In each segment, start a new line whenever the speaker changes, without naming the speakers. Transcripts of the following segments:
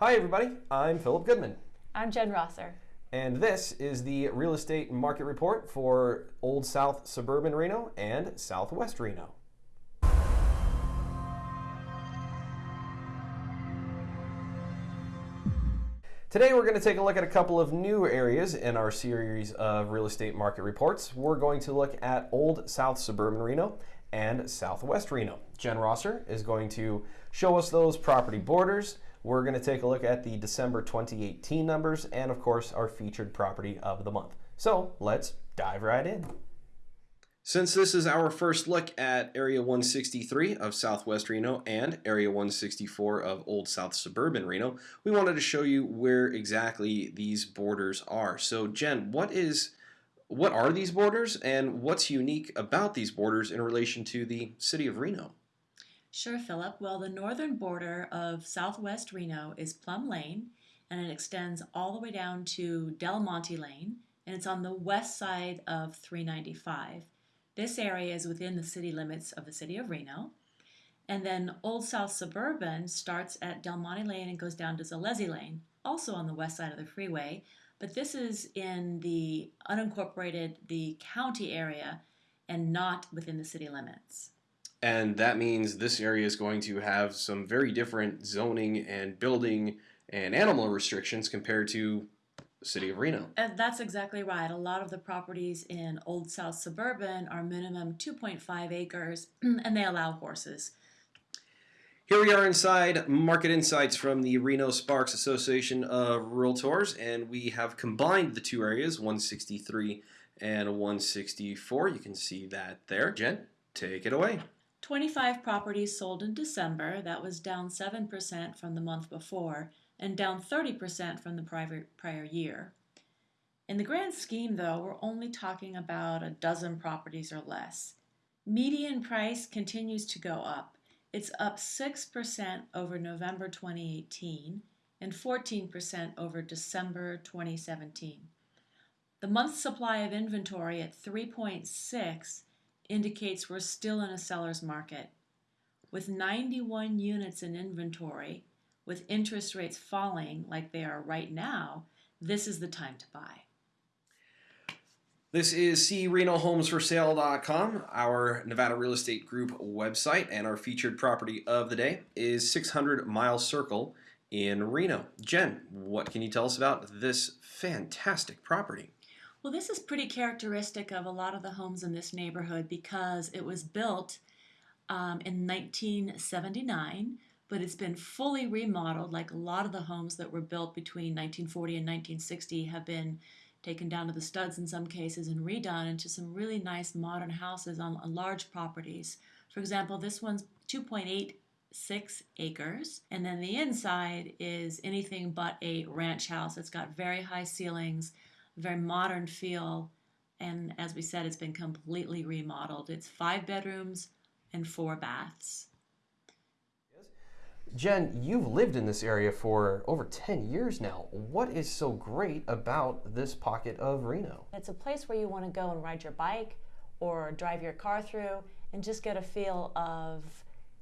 Hi, everybody. I'm Philip Goodman,
I'm Jen Rosser.
and this is the real estate market report for Old South Suburban Reno and Southwest Reno. Today, we're going to take a look at a couple of new areas in our series of real estate market reports. We're going to look at Old South Suburban Reno and Southwest Reno. Jen Rosser is going to show us those property borders. We're going to take a look at the December 2018 numbers and, of course, our featured property of the month. So let's dive right in. Since this is our first look at Area 163 of Southwest Reno and Area 164 of Old South Suburban Reno, we wanted to show you where exactly these borders are. So Jen, what is what are these borders and what's unique about these borders in relation to the city of Reno?
Sure, Philip. Well, the northern border of southwest Reno is Plumb Lane, and it extends all the way down to Del Monte Lane, and it's on the west side of 395. This area is within the city limits of the city of Reno. And then Old South Suburban starts at Del Monte Lane and goes down to Zolezzi Lane, also on the west side of the freeway. But this is in the unincorporated, the county area, and not within the city limits.
And that means this area is going to have some very different zoning and building and animal restrictions compared to the city of Reno.
And that's exactly right. A lot of the properties in Old South Suburban are minimum 2.5 acres, and they allow horses.
Here we are inside Market Insights from the Reno Sparks Association of Realtors, and we have combined the two areas, 163 and 164. You can see that there. Jen, take it away.
25 properties sold in December. That was down 7% from the month before and down 30% from the prior, prior year. In the grand scheme, though, we're only talking about a dozen properties or less. Median price continues to go up. It's up 6% over November 2018 and 14% over December 2017. The month supply of inventory at 3.6 indicates we're still in a seller's market. With 91 units in inventory, with interest rates falling like they are right now, this is the time to buy.
This is CRenoHomesForSale.com, our Nevada Real Estate Group website, and our featured property of the day is 600 Mile Circle in Reno. Jen, what can you tell us about this fantastic property?
Well, this is pretty characteristic of a lot of the homes in this neighborhood because it was built um, in 1979, but it's been fully remodeled. Like a lot of the homes that were built between 1940 and 1960 have been taken down to the studs in some cases and redone into some really nice modern houses on, on large properties. For example, this one's 2.86 acres, and then the inside is anything but a ranch house. It's got very high ceilings, very modern feel, and as we said, it's been completely remodeled. It's five bedrooms and four baths.
Jen, you've lived in this area for over 10 years now. What is so great about this pocket of Reno?
It's a place where you want to go and ride your bike or drive your car through and just get a feel of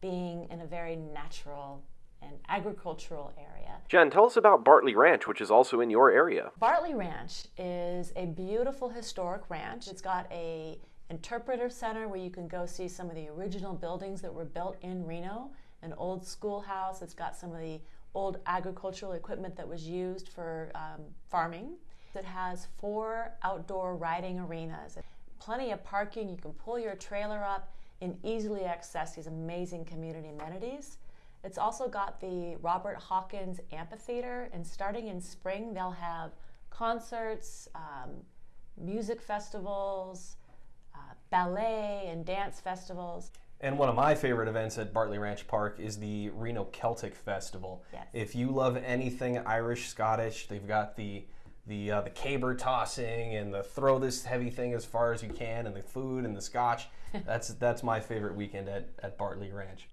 being in a very natural and agricultural area.
Jen, tell us about Bartley Ranch, which is also in your area.
Bartley Ranch is a beautiful historic ranch. It's got a interpretive center where you can go see some of the original buildings that were built in Reno an old schoolhouse. It's got some of the old agricultural equipment that was used for um, farming. It has four outdoor riding arenas, plenty of parking. You can pull your trailer up and easily access these amazing community amenities. It's also got the Robert Hawkins Amphitheater, and starting in spring, they'll have concerts, um, music festivals, uh, ballet, and dance festivals.
And one of my favorite events at Bartley Ranch Park is the Reno Celtic Festival.
Yes.
If you love anything Irish, Scottish, they've got the the uh, the caber tossing and the throw this heavy thing as far as you can, and the food and the scotch. that's that's my favorite weekend at, at Bartley Ranch.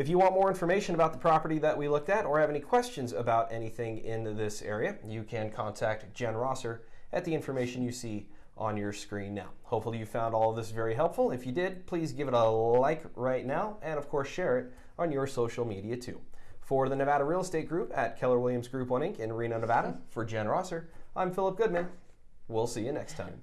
If you want more information about the property that we looked at or have any questions about anything in this area, you can contact Jen Rosser at the information you see on your screen now. Hopefully you found all of this very helpful. If you did, please give it a like right now and of course share it on your social media too. For the Nevada Real Estate Group at Keller Williams Group 1 Inc. in Reno, Nevada, for Jen Rosser, I'm Philip Goodman. We'll see you next time.